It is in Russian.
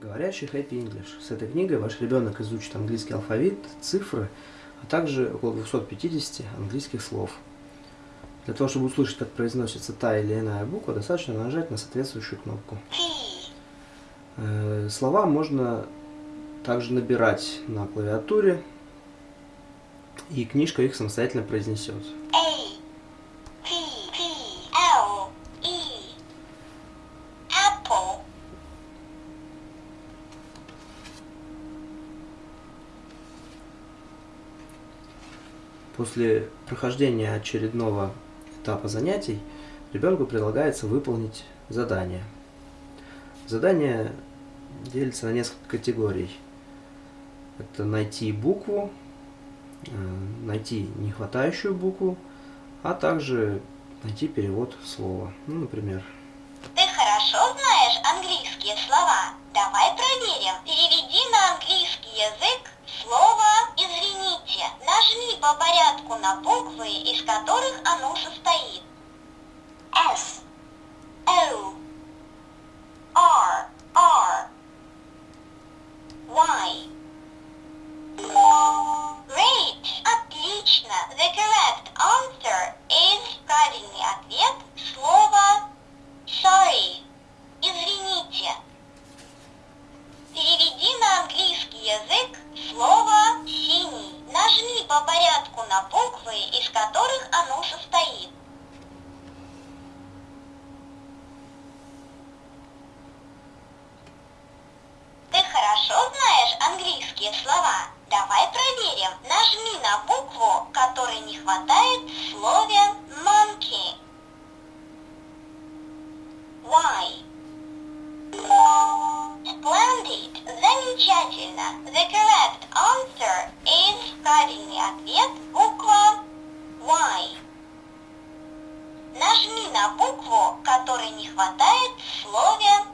говорящий Happy English. С этой книгой ваш ребенок изучит английский алфавит, цифры, а также около 250 английских слов. Для того, чтобы услышать, как произносится та или иная буква, достаточно нажать на соответствующую кнопку. Э, слова можно также набирать на клавиатуре, и книжка их самостоятельно произнесет. После прохождения очередного этапа занятий ребенку предлагается выполнить задание. Задание делится на несколько категорий. Это найти букву, э, найти нехватающую букву, а также найти перевод слова. Ну, например. Ты хорошо знаешь английские слова? Давай проверим. Переведи на английский язык по порядку на буквы, из которых оно состоит. S, O, R, R, Y. Great! Отлично! The correct answer is правильный ответ слово sorry. Извините. Переведи на английский язык слово по порядку на буквы, из которых оно состоит. Ты хорошо знаешь английские слова? Давай проверим. Нажми на букву, которой не хватает в слове monkey. Y. Splendid. Замечательно. The правильный ответ буква Y. Нажми на букву, которой не хватает в слове